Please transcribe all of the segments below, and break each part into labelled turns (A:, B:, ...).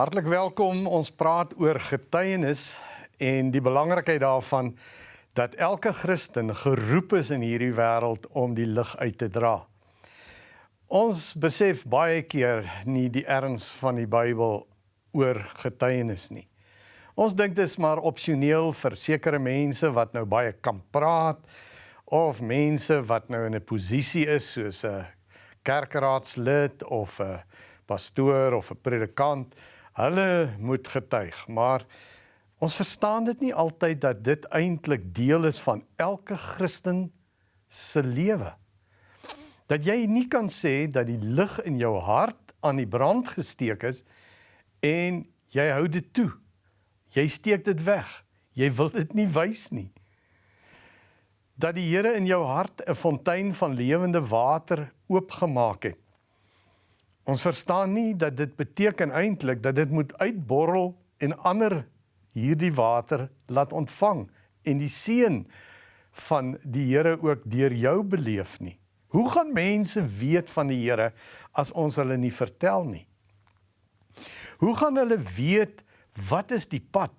A: Hartlik welkom. Ons praat oor getuienis en die belangrikheid daarvan dat elke Christen geroep is in hierdie wêreld om die lig uit te dra. Ons besef baie keer nie die erns van die Bybel oor getuienis nie. Ons dink dit is maar opsioneel vir sekere mense wat nou baie kan praat of mense wat nou in 'n posisie is soos 'n kerkraadslid of 'n pastoor of 'n predikant Hulle moet getuig, maar ons verstaan dit nie altyd dat dit eintlik deel is van elke Christen se lewe. Dat jy nie kan sê dat die lig in jou hart aan die brand gesteek is en jy hou dit toe. Jy steek dit weg. Jy wil dit nie wys nie. Dat die Here in jou hart 'n fontein van lewende water oopgemaak het Ons verstaan nie dat dit beteken eintlik dat dit moet uitborrel en ander hierdie water laat ontvang en die seën van die Here ook deur jou beleef nie. Hoe gaan mense weet van die Here as ons hulle nie vertel nie? Hoe gaan hulle weet wat is die pad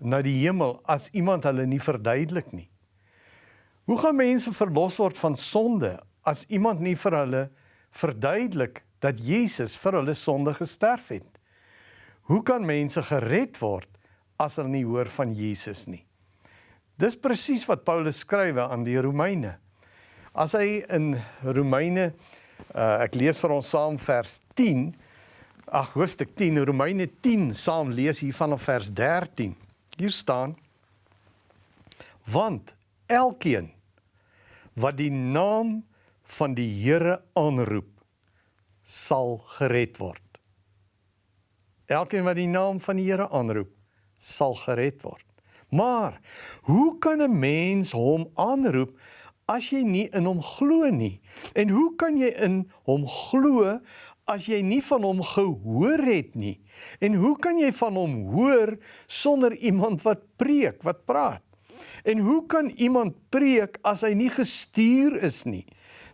A: na die hemel as iemand hulle nie verduidelik nie? Hoe gaan mense verlos word van sonde as iemand nie vir hulle verduidelik dat Jesus vir hulle sonde gesterf het. Hoe kan mense gered word as hulle nie hoor van Jesus nie? Dis presies wat Paulus skrywe aan die Romeine. As hy in Romeine uh, ek lees vir ons saam vers 10 ag hoofstuk 10 Romeine 10 saam lees hier vanaf vers 13. Hier staan want elkeen wat die naam van die Here aanroep sal gered word. Elkeen wat die naam van die Here aanroep, sal gered word. Maar hoe kan 'n mens hom aanroep as jy nie in hom glo nie? En hoe kan jy in hom glo as jy nie van hom gehoor het nie? En hoe kan jy van hom hoor sonder iemand wat preek, wat praat? En hoe kan iemand preek as hy nie gestuur is nie?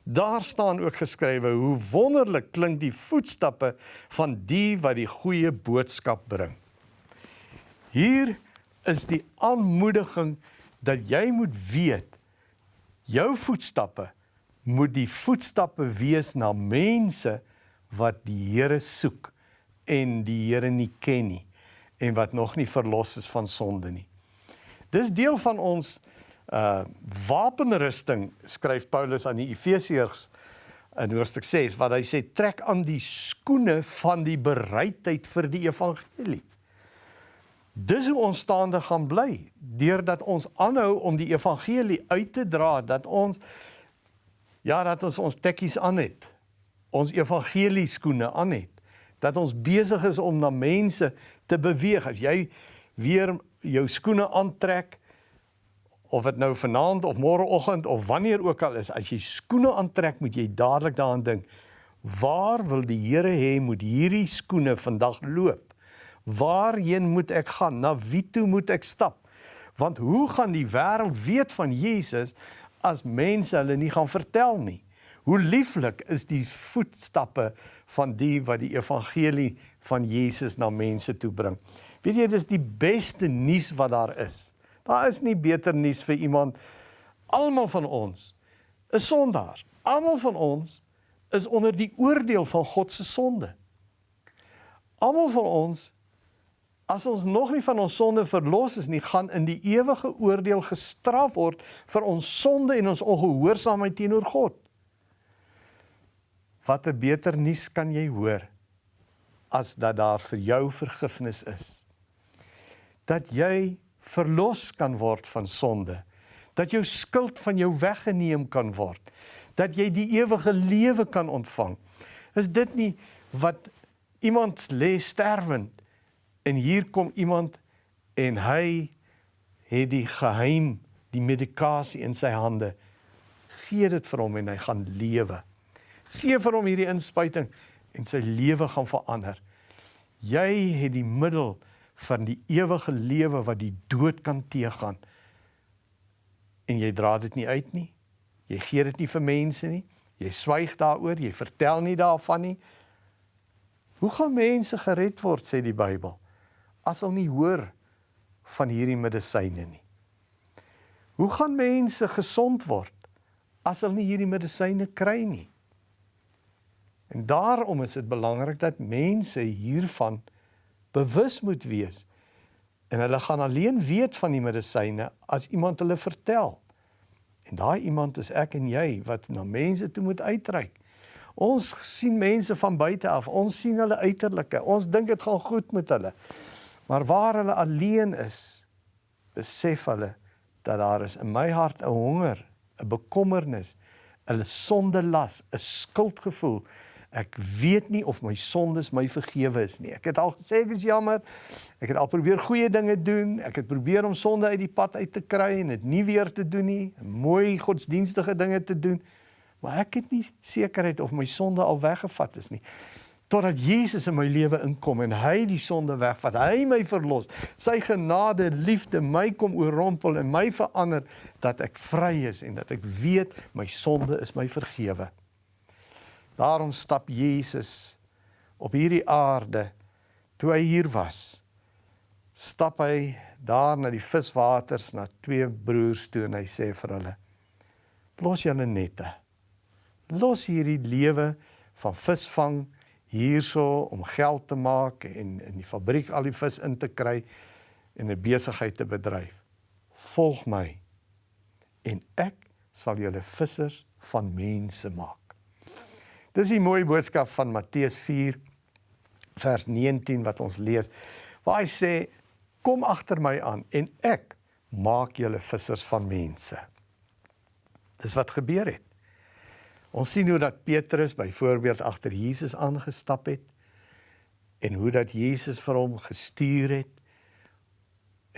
A: Daar staan ook geskrywe hoe wonderlik klink die voetstappe van die wat die goeie boodskap bring. Hier is die aanmoediging dat jy moet weet jou voetstappe moet die voetstappe wees na mense wat die Here soek en die Here nie ken nie en wat nog nie verlos is van sonde nie. Dis deel van ons uh wapenrusting skryf Paulus aan die Efesiërs in hoofstuk 6 wat hy sê trek aan die skoene van die bereidheid vir die evangelie. Dis hoe ons staande gaan bly deurdat ons aanhou om die evangelie uit te dra dat ons ja dat ons ons tekkies aan het. Ons evangelie skoene aan het. Dat ons besig is om na mense te beweeg. As jy weer jou skoene aantrek of dit nou vanaand of môreoggend of wanneer ook al is, as jy skoene aantrek, moet jy dadelik daaraan dink, waar wil die Here hê moet hierdie skoene vandag loop? Waarheen moet ek gaan? Na wie toe moet ek stap? Want hoe gaan die wêreld weet van Jesus as mense hulle nie gaan vertel nie? Hoe lieflik is die voetstappe van die wat die evangelie van Jesus na mense toe bring. Weet jy, dit is die beste nuus wat daar is. Daar is nie beter nuus vir iemand. Almal van ons is sondaars. Almal van ons is onder die oordeel van God se sonde. Almal van ons as ons nog nie van ons sonde verlos is nie, gaan in die ewige oordeel gestraf word vir ons sonde en ons ongehoorsaamheid teenoor God. Watter beter nuus kan jy hoor as dat daar vir jou vergifnis is? Dat jy verlos kan word van sonde. Dat jou skuld van jou weggeneem kan word. Dat jy die ewige lewe kan ontvang. Is dit nie wat iemand lê sterwend en hier kom iemand en hy het die geheim, die medikasie in sy hande. Gee dit vir hom en hy gaan lewe. Gee vir hom hierdie inspuiting en sy lewe gaan verander. Jy het die middel van die ewige lewe wat die dood kan teëgaan. En jy dra dit nie uit nie. Jy gee dit nie vir mense nie. Jy swyg daaroor, jy vertel nie daarvan nie. Hoe gaan mense gered word sê die Bybel as hulle nie hoor van hierdie medisyne nie? Hoe gaan mense gesond word as hulle nie hierdie medisyne kry nie? En daarom is dit belangrik dat mense hiervan bewus moet wees. En hulle gaan alleen weet van die medisyne as iemand hulle vertel. En daai iemand is ek en jy wat na mense toe moet uitreik. Ons sien mense van buite af. Ons sien hulle uiterlike. Ons dink dit gaan goed met hulle. Maar waar hulle alleen is, besef hulle dat daar is in my hart 'n honger, 'n bekommernis, 'n sonde las, 'n skuldgevoel. Ek weet nie of my sondes my vergewe is nie. Ek het al gesê ek is jammer. Ek het al probeer goeie dinge doen. Ek het probeer om sonde uit die pad uit te kry en dit nie weer te doen nie. Mooi godsdienstige dinge te doen maar ek het nie sekerheid of my sonde al weggevat is nie totdat Jesus in my lewe inkom en hy die sonde wegvat hy my verlos sy genade liefde my kom oorrompel en my verander dat ek vry is en dat ek weet my sonde is my vergewe daarom stap Jesus op hierdie aarde toe hy hier was stap hy daar na die viswaters na twee broers toe en hy sê vir hulle los julle nette los hierdie lewe van visvang hierso om geld te maak en in die fabriek al die vis in te kry en 'n besigheid te bedryf. Volg my en ek sal julle vissers van mense maak. Dis 'n mooi boodskap van Matteus 4 vers 19 wat ons lees waar hy sê kom agter my aan en ek maak julle vissers van mense. Dis wat gebeur het. Ons sien hoe dat Petrus byvoorbeeld agter Jesus aangestap het en hoe dat Jesus vir hom gestuur het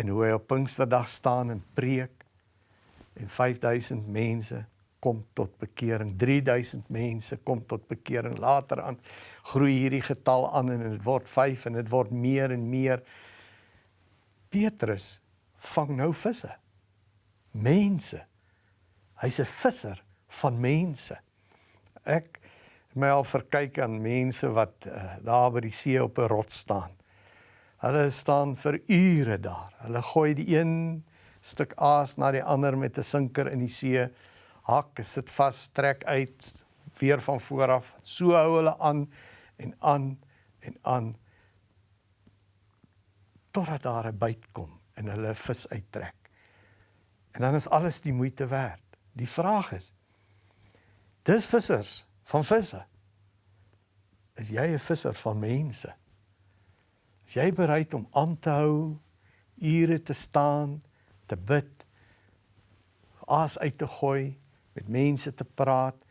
A: en hoe hy op Pinksterdag staan en preek en 5000 mense kom tot bekering 3000 mense kom tot bekering later aan groei hierdie getal aan en dit word 5 en dit word meer en meer Petrus vang nou visse mense hy's 'n visser van mense Ek my al verkyk aan mense wat uh, daar by die see op 'n rots staan. Hulle staan vir ure daar. Hulle gooi die een stuk aas na die ander met 'n sinker in die see. Hak sit vas, trek uit weer van voor af. So hou hulle aan en aan en aan totdat daar 'n byt kom en hulle vis uittrek. En dan is alles die moeite werd. Die vraag is, Dis vissers van visse. Is jy 'n visser van mense? Is jy bereid om aan te hou, ure te staan, te bid, aas uit te gooi, met mense te praat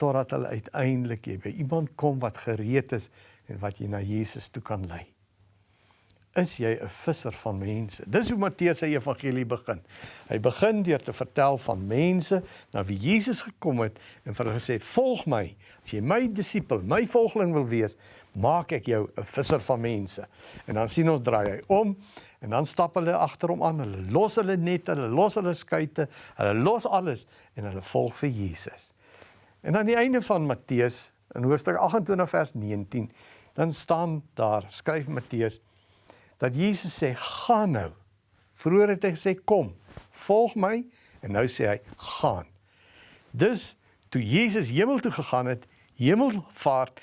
A: totdat hulle uiteindelik by iemand kom wat gereed is en wat jy na Jesus toe kan lei? is jy 'n visser van mense. Dis hoe Matteus se evangelie begin. Hy begin deur te vertel van mense na wie Jesus gekom het en vir hulle gesê het: "Volg my. As jy my disipel, my volgeling wil wees, maak ek jou 'n visser van mense." En dan sien ons draai hy om en dan stap hulle agter hom aan. Hulle los hulle net, hulle los hulle skuite, hulle los alles en hulle volg vir Jesus. En aan die einde van Matteus in hoofstuk 28 vers 19, dan staan daar, skryf Matteus dat Jesus sê gaan nou. Vroeger het hy gesê kom, volg my en nou sê hy gaan. Dus toe Jesus hemel toe gegaan het, hemelvaart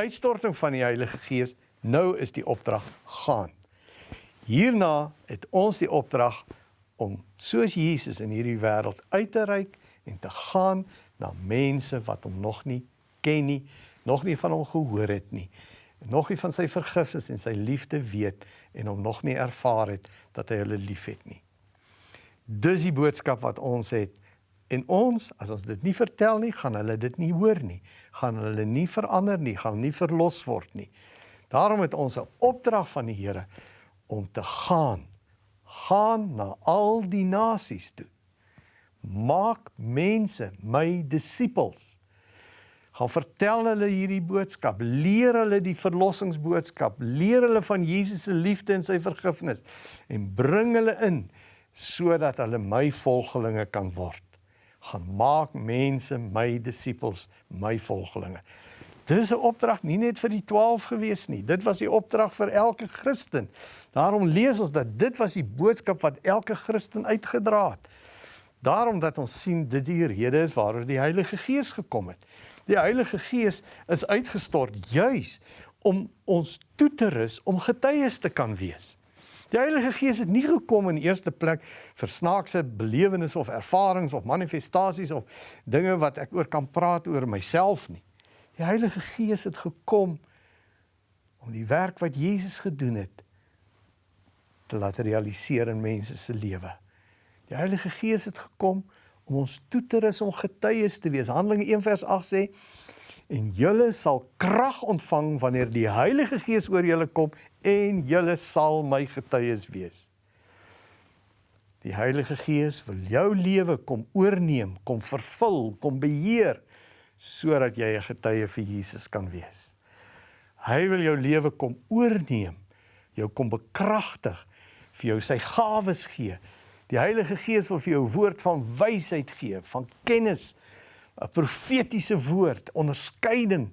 A: uitstorting van die Heilige Gees, nou is die opdrag gaan. Hierna het ons die opdrag om soos Jesus in hierdie wêreld uit te reik en te gaan na mense wat hom nog nie ken nie, nog nie van hom gehoor het nie nog nie van sy vergifnis en sy liefde weet en hom nog nie ervaar het dat hy hulle liefhet nie. Dis die boodskap wat ons het. En ons, as ons dit nie vertel nie, gaan hulle dit nie hoor nie. Gaan hulle nie verander nie, gaan nie verlos word nie. Daarom het ons 'n opdrag van die Here om te gaan. Gaan na al die nasies toe. Maak mense my disippels gaan vertel hulle hierdie boodskap, leer hulle die verlossingsboodskap, leer hulle van Jesus se liefde en sy vergifnis en bring hulle in sodat hulle my volgelinge kan word. Gaan maak mense my disippels, my volgelinge. Dis 'n opdrag nie net vir die 12 gewees nie. Dit was die opdrag vir elke Christen. Daarom lees ons dat dit was die boodskap wat elke Christen uitgedra het. Daarom dat ons sien dit die rede is waaroor die Heilige Gees gekom het. Die Heilige Gees is uitgestort juis om ons toe te rus om getuies te kan wees. Die Heilige Gees het nie gekom in eerste plek vir snaakse belewennisse of ervarings of manifestasies of dinge wat ek oor kan praat oor myself nie. Die Heilige Gees het gekom om die werk wat Jesus gedoen het te laat realiseer in mense se lewe. Die Heilige Gees het gekom om ons toe te rus om getuies te wees. Handelinge 1 vers 8 sê en julle sal krag ontvang wanneer die Heilige Gees oor julle kom en julle sal my getuies wees. Die Heilige Gees wil jou lewe kom oorneem, kom vervul, kom beheer sodat jy 'n getuie vir Jesus kan wees. Hy wil jou lewe kom oorneem, jou kom bekragtig, vir jou sy gawes gee. Die Heilige Gees wil vir jou woord van wysheid gee, van kennis, 'n profetiese woord, onderskeiding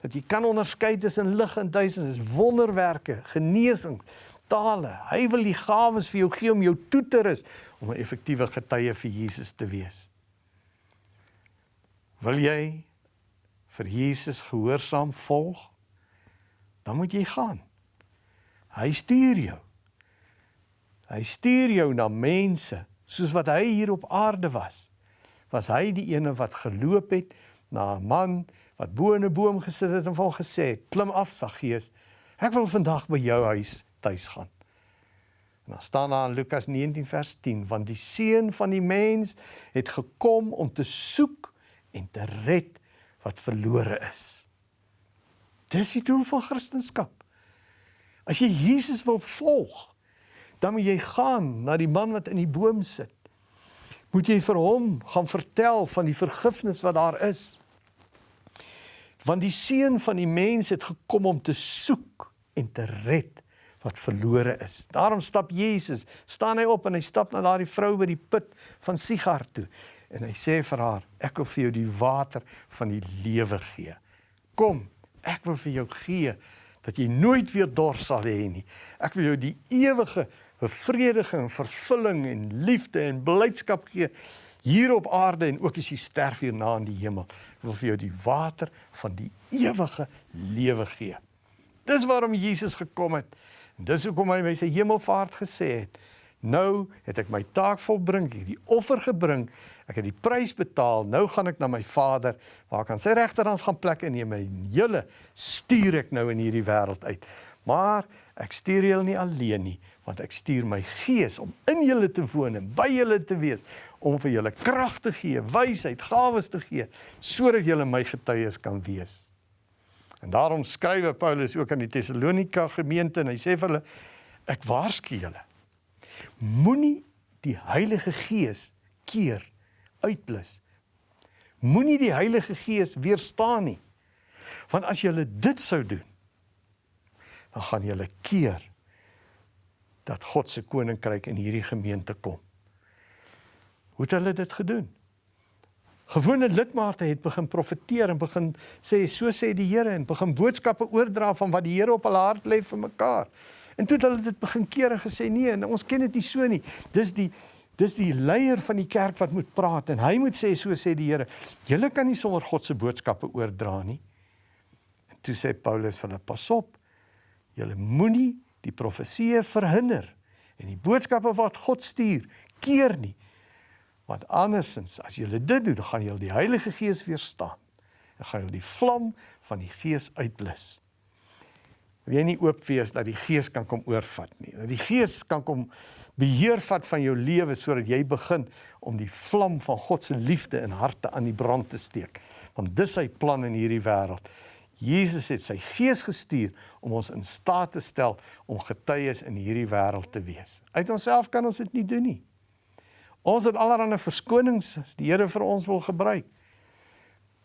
A: dat jy kan onderskei tussen lig en duisternis, wonderwerke, genesings, tale. Hy wil die gawes vir jou gee om jou toe te rus om 'n effektiewe getuie vir Jesus te wees. Wil jy vir Jesus gehoorsaam volg? Dan moet jy gaan. Hy stuur jou. Hy stuur jou na mense soos wat hy hier op aarde was was hy die ene wat geloop het na 'n man wat bo in 'n boom gesit het en hom gesê het: "Klim af, Saggeus. Ek wil vandag by jou huis tuis gaan." En dan staan daar in Lukas 19 vers 10: "Want die seun van die mens het gekom om te soek en te red wat verlore is." Dis die doel van Christendom. As jy Jesus wil volg, dan moet jy gaan na die man wat in die boom sit moet jy vir hom gaan vertel van die vergifnis wat daar is. Want die seun van die mens het gekom om te soek en te red wat verlore is. Daarom stap Jesus, staan hy op en hy stap na daardie vrou by die put van Sigar toe en hy sê vir haar, ek wil vir jou die water van die lewe gee. Kom, ek wil vir jou gee dat jy nooit weer dors sal hê nie. Ek wil jou die ewige bevrediging, vervulling en liefde en blydskap gee hier op aarde en ook as jy sterf hierna in die hemel. Ek wil vir jou die water van die ewige lewe gee. Dis waarom Jesus gekom het. Dis hoekom hy my sy hemelvaart gesê het. Nou het ek my taak volbring, ek het die offer gebring, ek het die prys betaal. Nou gaan ek na my Vader waar ek aan sy regterhand gaan plek en neem my hele stuur ek nou in hierdie wêreld uit. Maar ek stuur julle nie alleen nie, want ek stuur my Gees om in julle te woon en by julle te wees, om vir julle krag te gee, wysheid, gawes te gee, sodat julle my getuies kan wees. En daarom skryf Paulus ook aan die Tessalonika gemeente en hy sê vir hulle ek waarsku julle Moenie die Heilige Gees keer uitblus. Moenie die Heilige Gees weerstaan nie. Want as jy dit sou doen, dan gaan jy keer dat God se koninkryk in hierdie gemeente kom. Hoe het hulle dit gedoen? Gewone lidmate het begin profeteer en begin sê so sê die Here en begin boodskappe oordra van wat die Here op hulle hart lê vir mekaar. En toe het hulle dit begin kere gesê nee, ons ken dit nie so nie. Dis die dis die leier van die kerk wat moet praat en hy moet sê so sê die Here. Julle kan nie sonder God se boodskappe oordra nie. En toe sê Paulus vir hulle pas op. Julle moenie die profeseë verhinder en die boodskappe wat God stuur keer nie. Want andersins as julle dit doen, dan gaan julle die Heilige Gees weerstaan. Dan gaan julle die vlam van die Gees uitblus wil jy nie oop wees dat die gees kan kom oorvat nie. Dat die gees kan kom beheer vat van jou lewe sodat jy begin om die vlam van God se liefde in harte aan die brand te steek. Want dis sy plan in hierdie wêreld. Jesus het sy gees gestuur om ons in staat te stel om getuies in hierdie wêreld te wees. Uit onsself kan ons dit nie doen nie. Ons het allerlei verskonings as die Here vir ons wil gebruik.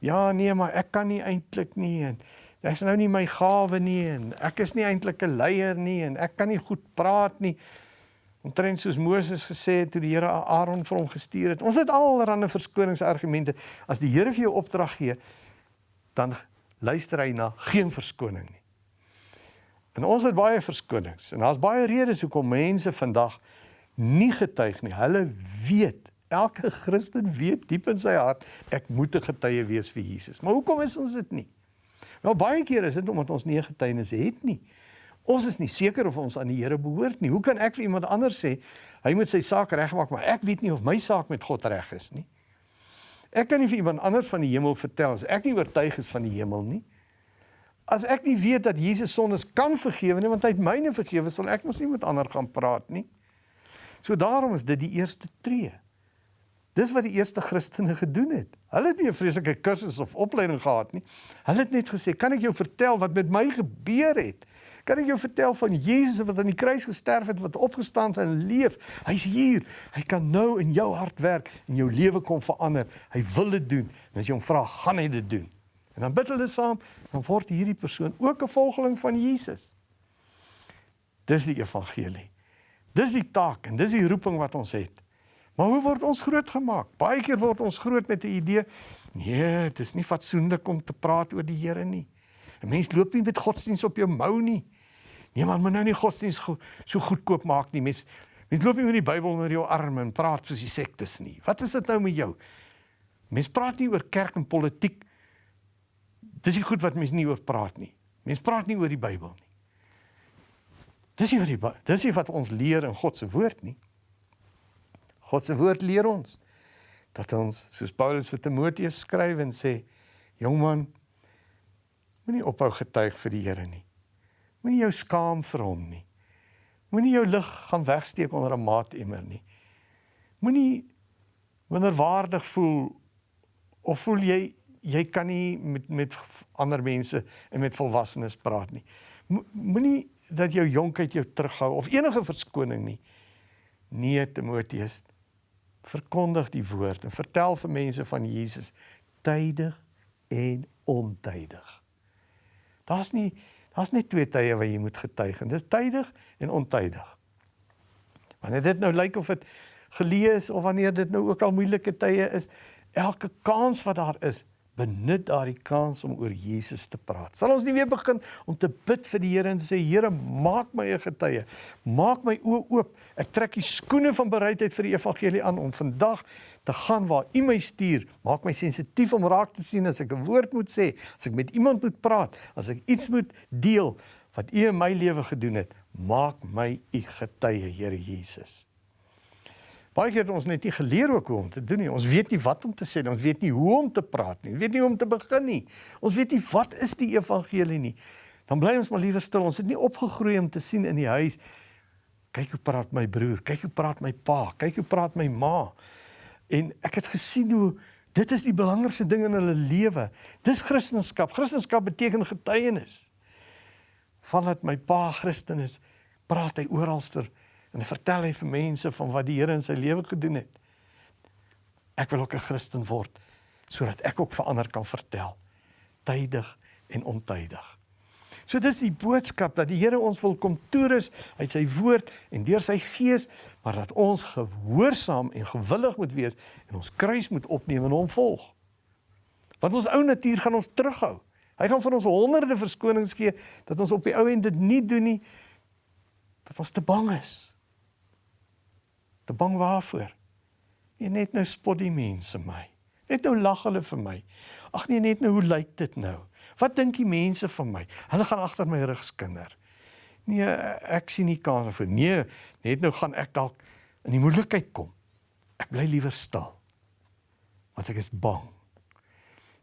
A: Ja, nee, maar ek kan nie eintlik nie en Dis nou nie my gawe nie en ek is nie eintlik 'n leier nie en ek kan nie goed praat nie. Omtrent soos Moses gesê het toe die Here Aaron vir hom gestuur het. Ons het allerlei verskoningsargumente. As die Here vir jou opdrag gee, dan luister hy na geen verskoning nie. En ons het baie verskonings en daar's baie redes hoekom mense vandag nie getuig nie. Hulle weet, elke Christen weet diep in sy hart ek moet 'n getuie wees vir Jesus. Maar hoekom is ons dit nie? Wel baie keer is dit omdat ons nie 'n getuienis het nie. Ons is nie seker of ons aan die Here behoort nie. Hoe kan ek vir iemand anders sê hy moet sy saak regmaak, maar ek weet nie of my saak met God reg is nie? Ek kan nie vir iemand anders van die hemel vertel as ek nie oortuig is van die hemel nie. As ek nie weet dat Jesus sondes kan vergewe nie, want hy het myne vergewe, sal ek mos nie met ander gaan praat nie. So daarom is dit die eerste tree. Dis wat die eerste Christene gedoen het. Hulle het nie 'n vreeslike kursus of opleiding gehad nie. Hulle het net gesê, "Kan ek jou vertel wat met my gebeur het? Kan ek jou vertel van Jesus wat aan die kruis gesterf het, wat opgestaan het en leef? Hy's hier. Hy kan nou in jou hart werk en jou lewe kom verander. Hy wil dit doen. En as jy hom vra, gaan hy dit doen." En dan bid hulle saam, dan word hierdie persoon ook 'n volgeling van Jesus. Dis die evangelie. Dis die taak en dis die roeping wat ons het. Maar hoe word ons grootgemaak? Baie keer word ons groot met 'n idee, nee, dit is nie fatsoenlik om te praat oor die Here nie. 'n Mens loop nie met godsdiens op jou mou nie. Nee man, moet nou nie godsdiens go so goedkoop maak nie. Mens mens loop nie met die Bybel onder jou arm en praat soos die sektes nie. Wat is dit nou met jou? Mens praat nie oor kerk en politiek Dis nie goed wat mense nie oor praat nie. Mense praat nie oor die Bybel nie. Dis nie wat die dis nie wat ons leer in God se woord nie. God se woord leer ons dat ons soos Paulus vir Timoteus skryf en sê: "Jongman, moenie ophou getuig vir die Here nie. Moenie jou skaam vir hom nie. Moenie jou lig gaan wegsteek onder 'n maatemmer nie. Moenie minderwaardig voel of voel jy jy kan nie met met ander mense en met volwassenes praat nie. Moenie dat jou jonkheid jou terughou of enige verskoning nie. Nee Timoteus, verkondig die woord en vertel vir mense van Jesus tydig en ontydig. Daar's nie daar's net twee tye waar jy moet getuig en dis tydig en ontydig. Wanneer dit nou lyk of dit gelees of wanneer dit nou ook al moeilike tye is, elke kans wat daar is, benut daardie kans om oor Jesus te praat. Sal ons nie weer begin om te bid vir die Here en sê Here, maak my 'n getuie. Maak my oë oop. Ek trek die skoene van bereidheid vir die evangelie aan om vandag te gaan waar U my stuur. Maak my sensitief om raak te sien as ek 'n woord moet sê, as ek met iemand moet praat, as ek iets moet deel wat U in my lewe gedoen het. Maak my U getuie, Here Jesus. Baie keer het ons net nie geleer ook hoe om te doen nie. Ons weet nie wat om te sê nie. Ons weet nie hoe om te praat nie. Ons weet nie hoe om te begin nie. Ons weet nie wat is die evangelie nie. Dan bly ons maar liewer stil. Ons het nie opgegroei om te sien in die huis kyk hoe praat my broer, kyk hoe praat my pa, kyk hoe praat my ma. En ek het gesien hoe dit is die belangrikste ding in hulle lewe. Dis Christendom. Christendom beteken getuienis. Vandat my pa Christen is, praat hy oralster En hy vertel hy vir mense van wat die Here in sy lewe gedoen het. Ek wil ook 'n Christen word sodat ek ook vir ander kan vertel tydig en ontydig. So dis die boodskap dat die Here ons wil kom toerus uit sy woord en deur sy gees, maar dat ons gehoorsaam en gewillig moet wees en ons kruis moet opneem en hom volg. Want ons ou natuur gaan ons terughou. Hy gaan vir ons honderde verskonings gee dat ons op die ou end dit nie doen nie dat ons te bang is. Te bang waarvoor? Nee, net nou spot die mense my. Net nou lag hulle vir my. Ag nee, net nou hoe lyk dit nou? Wat dink die mense van my? Hulle gaan agter my rug skinder. Nee, ek sien nie kans vir nee, net nou gaan ek dalk in die moeilikheid kom. Ek bly liewer stil. Want ek is bang.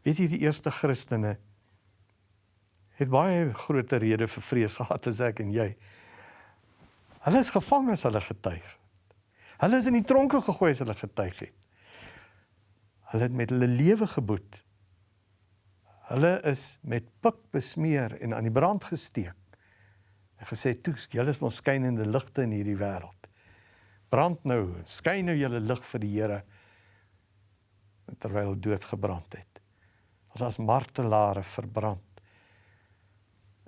A: Weet jy die eerste Christene het baie groter rede vir vrees gehad as ek en jy. Hulle is gevang as hulle getuig. Hulle is in die tronke gegooi as hulle getuig het. Hulle het met hulle lewe geboet. Hulle is met pik besmeer en aan die brand gesteek. En gesê toe, julle is ons skynende ligte in hierdie wêreld. Brand nou, skyn nou julle lig vir die Here terwyl dood gebrand het. Ons as martelare verbrand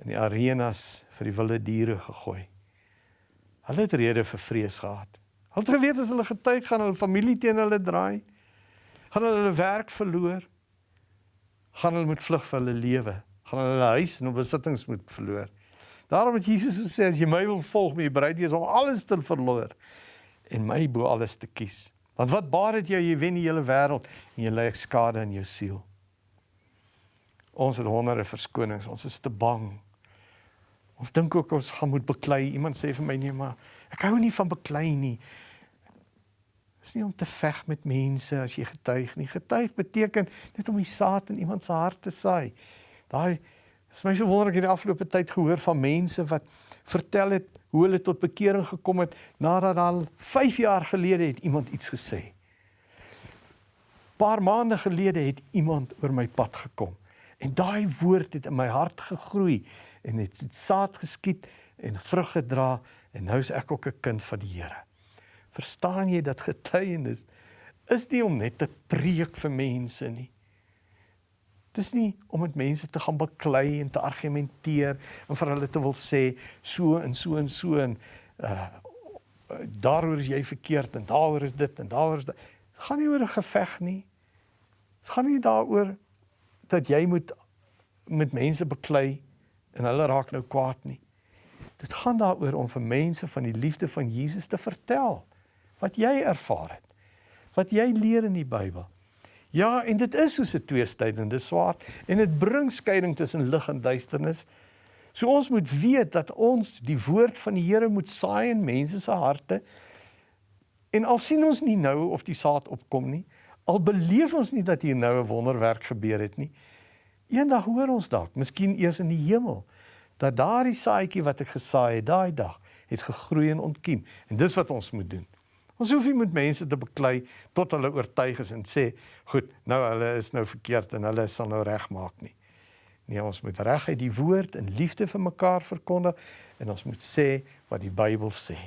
A: in die arenas vir die wilde diere gegooi. Hulle het rede vir vrees gehad. Hulle het geweet as hulle getuig gaan hulle familie teen hulle draai. Gaan hulle hulle werk verloor. Gaan hulle moet vlug vir hulle lewe. gaan hulle huis en besittings moet verloor. Daarom het Jesus gesê as jy my wil volg, moet jy bereid wees om alles te verloor en my bo alles te kies. Want wat baat dit jou jy wen die hele wêreld en jy ly skade in jou siel? Ons het honderde verskonings, ons is te bang. Ons dink ook ons gaan moet beklei. Iemand sê vir my nee, maar ek hou nie van beklei nie. Dit is nie om te veg met mense as jy getuig nie. Getuig beteken net om die saad in iemand se hart te saai. Daai is my so wonderlik hierdie afgelope tyd gehoor van mense wat vertel het hoe hulle tot bekering gekom het nadat al 5 jaar gelede het iemand iets gesê. Paar maande gelede het iemand oor my pad gekom. En daai woord het in my hart gegroei en het saad geskiet en vrug gedra en nou is ek ook 'n kind van die Here. Verstaan jy dat getuienis is nie om net te preek vir mense nie. Dis nie om met mense te gaan baklei en te argumenteer en vir hulle te wil sê so en so en so en uh daaroor is jy verkeerd en daaroor is dit en daaroor is dit. Gaan nie oor 'n geveg nie. Gaan nie daaroor dat jy moet met mense baklei en hulle raak nou kwaad nie. Dit gaan daaroor om vir mense van die liefde van Jesus te vertel wat jy ervaar het. Wat jy leer in die Bybel. Ja, en dit is soos 'n tweestydende swaard en dit bring skeiding tussen lig en duisternis. So ons moet weet dat ons die woord van die Here moet saai in mense se harte. En al sien ons nie nou of die saad opkom nie, al beleef ons nie dat hier nou 'n wonderwerk gebeur het nie. Eendag hoor ons dalk, miskien eers in die hemel, dat daardie saadjie wat ek gesaai het daai dag, het gegroei en ontkiem. En dis wat ons moet doen. Ons hoef nie met mense te beklei tot hulle oortuig is en sê, "Goed, nou hulle is nou verkeerd en hulle sal nou regmaak nie." Nee, ons moet reguit die woord in liefde vir mekaar verkondig en ons moet sê wat die Bybel sê.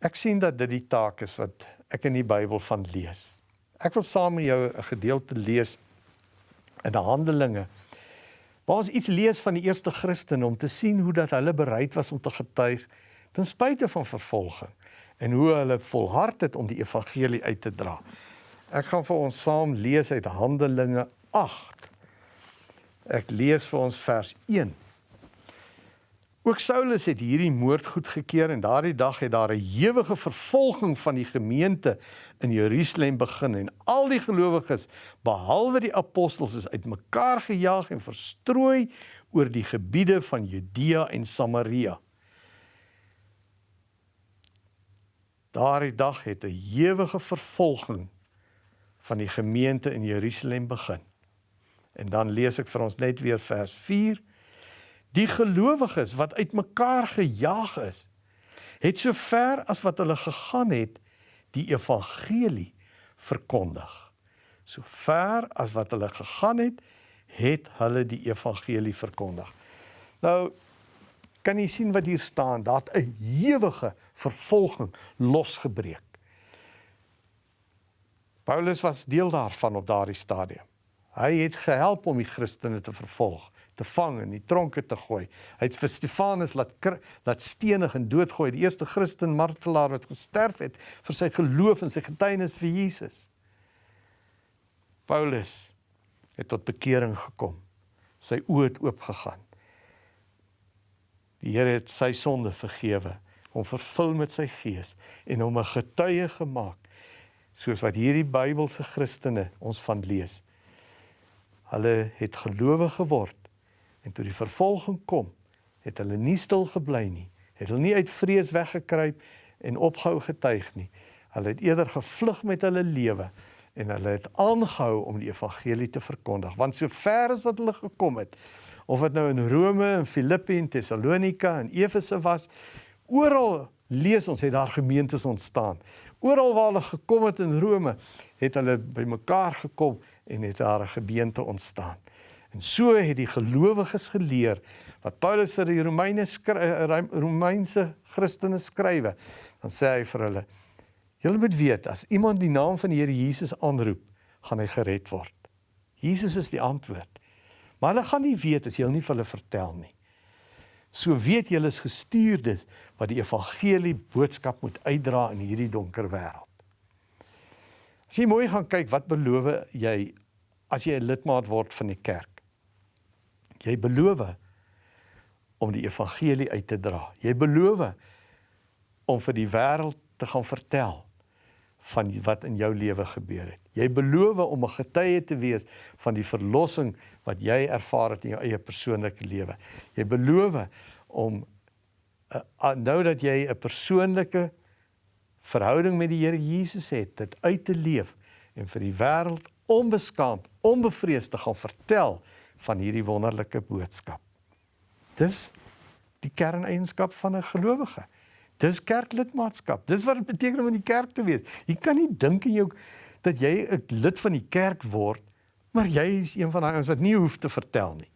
A: Ek sien dat dit die taak is wat ek in die Bybel van lees. Ek wil saam met jou 'n gedeelte lees in die Handelinge. Waar ons iets lees van die eerste Christene om te sien hoe dat hulle bereid was om te getuig ten spyte van vervolging en hoe hulle volhard het om die evangelie uit te dra. Ek gaan vir ons saam lees uit Handelinge 8. Ek lees vir ons vers 1. Ook Saulus het hierdie moord goedgekeur en daardie dag het daar 'n ewige vervolging van die gemeente in Jerusalem begin en al die gelowiges behalwe die apostels is uitmekaar gejaag en verstrooi oor die gebiede van Judea en Samaria. Daardie dag het 'n ewige vervolging van die gemeente in Jerusalem begin. En dan lees ek vir ons net weer vers 4. Die gelowiges wat uitmekaar gejaag is, het so ver as wat hulle gegaan het, die evangelie verkondig. So ver as wat hulle gegaan het, het hulle die evangelie verkondig. Nou kan jy sien wat hier staan, dat 'n ewige vervolging losgebreek. Paulus was deel daarvan op daardie stadium. Hy het gehelp om die Christene te vervolg, te vang en die tronke te gooi. Hy het vir Stefanus laat laat stenig en doodgooi, die eerste Christen martelaar wat gesterf het vir sy geloof en sy getuienis vir Jesus. Paulus het tot bekering gekom. Sy oë het oopgegaan. Die Here het sy sonde vergewe, hom vervul met sy gees en hom 'n getuie gemaak soos wat hierdie Bybelse Christene ons van lees. Hulle het gelowig geword en toe die vervolging kom, het hulle nie stil gebly nie. Het hulle nie uit vrees weggekruip en opgehou getuig nie. Hulle het eerder gevlug met hulle lewe en hulle het aangehou om die evangelie te verkondig. Want sover as wat hulle gekom het, of dit nou in Rome en Filippi en Tessalonika en Efese was, oral lees ons het daar gemeentes ontstaan. Oral waar hulle gekom het in Rome, het hulle bymekaar gekom en het daar 'n gemeente ontstaan. En so het die gelowiges geleer wat Paulus vir die Romeine eh, Romeinse Christene skrywe. Dan sê hy vir hulle: "Julle moet weet as iemand die naam van die Here Jesus aanroep, gaan hy gered word." Jesus is die antwoord. Maar hulle gaan nie weet as jy hulle nie vir hulle vertel nie. So weet julle is gestuurdes wat die evangelie boodskap moet uitdra in hierdie donker wêreld. As jy mooi gaan kyk, wat beloof jy as jy 'n lidmaat word van die kerk? Jy beloof om die evangelie uit te dra. Jy beloof om vir die wêreld te gaan vertel van wat in jou lewe gebeur het. Jy beloof om 'n getuie te wees van die verlossing wat jy ervaar het in jou eie persoonlike lewe. Jy beloof om uh, nou dat jy 'n persoonlike verhouding met die Here Jesus het, dit uit te leef en vir die wêreld onbeskaamd, onbevreesd te gaan vertel van hierdie wonderlike boodskap. Dis die kerneienskap van 'n gelowige. Dis kerklidmaatskap. Dis wat dit beteken om in die kerk te wees. Jy kan nie dink in jou dat jy 'n lid van die kerk word, maar jy is een van daai ouens wat nie hoef te vertel nie.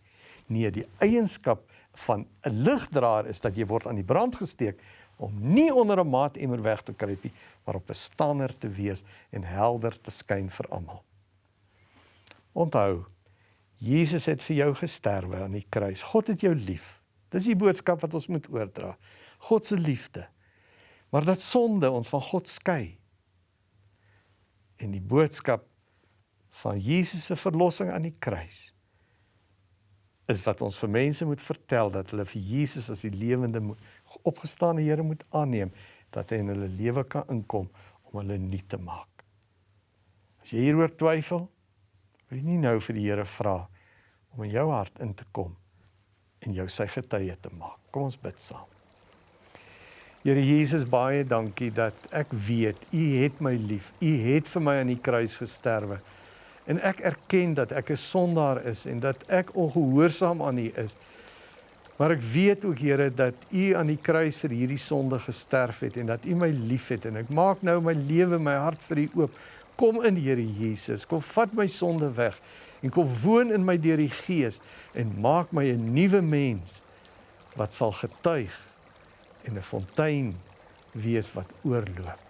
A: Nee, die eienskap van 'n ligdraer is dat jy word aan die brand gesteek om nie onder 'n maatemmer weg te kruip nie, maar op 'n stander te wees en helder te skyn vir almal. Onthou, Jesus het vir jou gesterwe aan die kruis. God het jou lief. Dis die boodskap wat ons moet oordra. God se liefde. Maar dat sonde ons van God skei. En die boodskap van Jesus se verlossing aan die kruis is wat ons vir mense moet vertel dat hulle vir Jesus as die lewende opgestane Here moet aanneem dat hy in hulle lewe kan inkom om hulle nuut te maak. As jy hieroor twyfel, wil jy nie nou vir die Here vra om in jou hart in te kom en jou sy getuie te maak. Kom ons bid saam. Here Jesus, baie dankie dat ek weet U het my lief. U het vir my aan die kruis gesterwe. En ek erken dat ek 'n sondaar is en dat ek ongehoorsaam aan U is. Maar ek weet ook Here dat U aan die kruis vir hierdie sonde gesterf het en dat U my liefhet en ek maak nou my lewe, my hart vir U oop. Kom in Here Jesus, kom vat my sonde weg en kom woon in my deur die Gees en maak my 'n nuwe mens wat sal getuig en 'n fontein wees wat oorloop.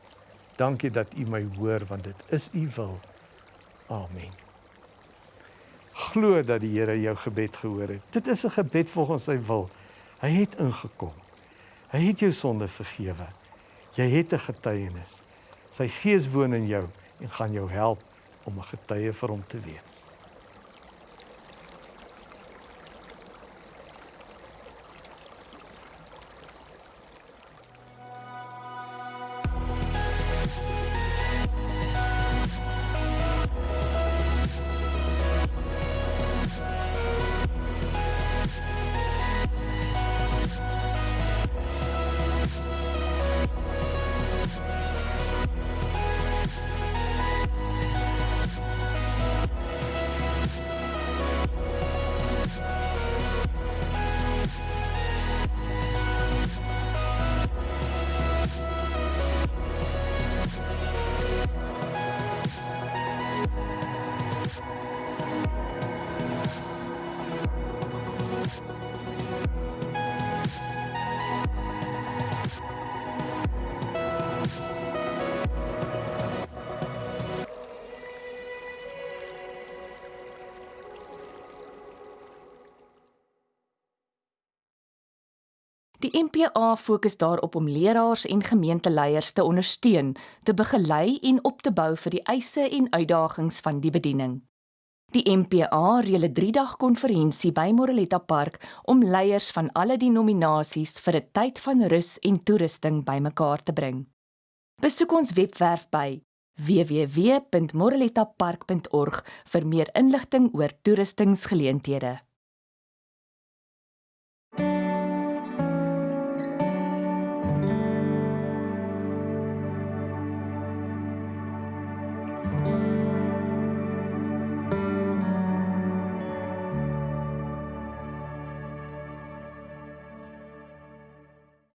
A: Dankie dat U my hoor want dit is U wil. Amen. Glo dat die Here jou gebed gehoor het. Dit is 'n gebed volgens sy wil. Hy het ingekom. Hy het jou sonde vergewe. Jy het 'n getuienis. Sy Gees woon in jou en gaan jou help om 'n getuie vir hom te wees.
B: Die MPA fokus daarop om leraars en gemeenteleiers te ondersteun, te begelei en op te bou vir die eise en uitdagings van die bediening. Die MPA reël 'n 3-dag konferensie by Moreletta Park om leiers van alle denominasies vir 'n tyd van rus en toerusting bymekaar te bring. Besoek ons webwerf by www.morelettapark.org vir meer inligting oor toerustingsgeleenthede.